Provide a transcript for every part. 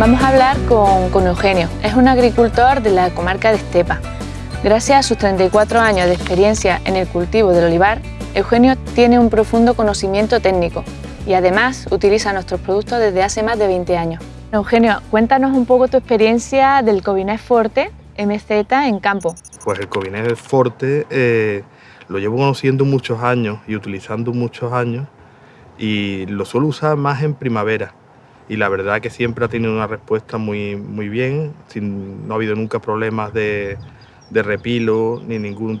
Vamos a hablar con, Eugenio. Es un agricultor de la comarca de Estepa. Gracias a sus 34 años de experiencia en el cultivo del olivar, Eugenio tiene un profundo conocimiento técnico y además utiliza nuestros productos desde hace más de 20 años. Eugenio, cuéntanos un poco tu experiencia del Covinés Forte MZ en campo. Pues el Covinés Forte eh, lo llevo conociendo muchos años y utilizando muchos años y lo suelo usar más en primavera y la verdad que siempre ha tenido una respuesta muy, muy bien, sin, no ha habido nunca problemas de, de repilo ni ningún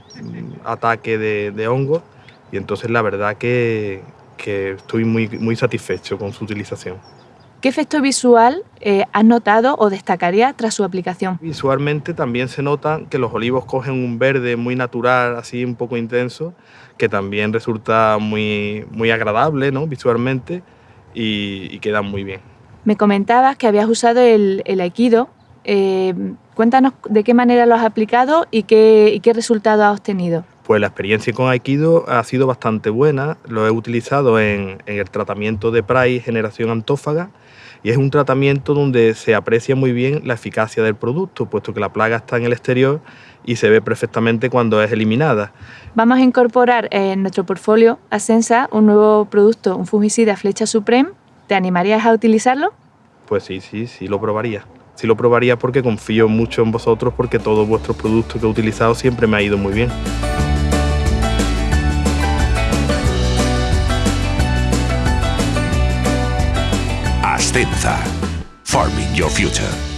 ataque de, de hongos y entonces la verdad que, que estoy muy, muy satisfecho con su utilización. ¿Qué efecto visual eh, has notado o destacaría tras su aplicación? Visualmente también se nota que los olivos cogen un verde muy natural, así un poco intenso, que también resulta muy, muy agradable ¿no? visualmente y, y quedan muy bien. Me comentabas que habías usado el, el Aikido. Eh, cuéntanos de qué manera lo has aplicado y qué, y qué resultado has obtenido. Pues la experiencia con Aikido ha sido bastante buena. Lo he utilizado en, en el tratamiento de Price Generación Antófaga y es un tratamiento donde se aprecia muy bien la eficacia del producto, puesto que la plaga está en el exterior y se ve perfectamente cuando es eliminada. Vamos a incorporar en nuestro portfolio Ascensa un nuevo producto, un fungicida Flecha Supreme. ¿Te animarías a utilizarlo? Pues sí, sí, sí lo probaría. Sí lo probaría porque confío mucho en vosotros porque todos vuestros productos que he utilizado siempre me ha ido muy bien. Ascenza. Farming Your Future.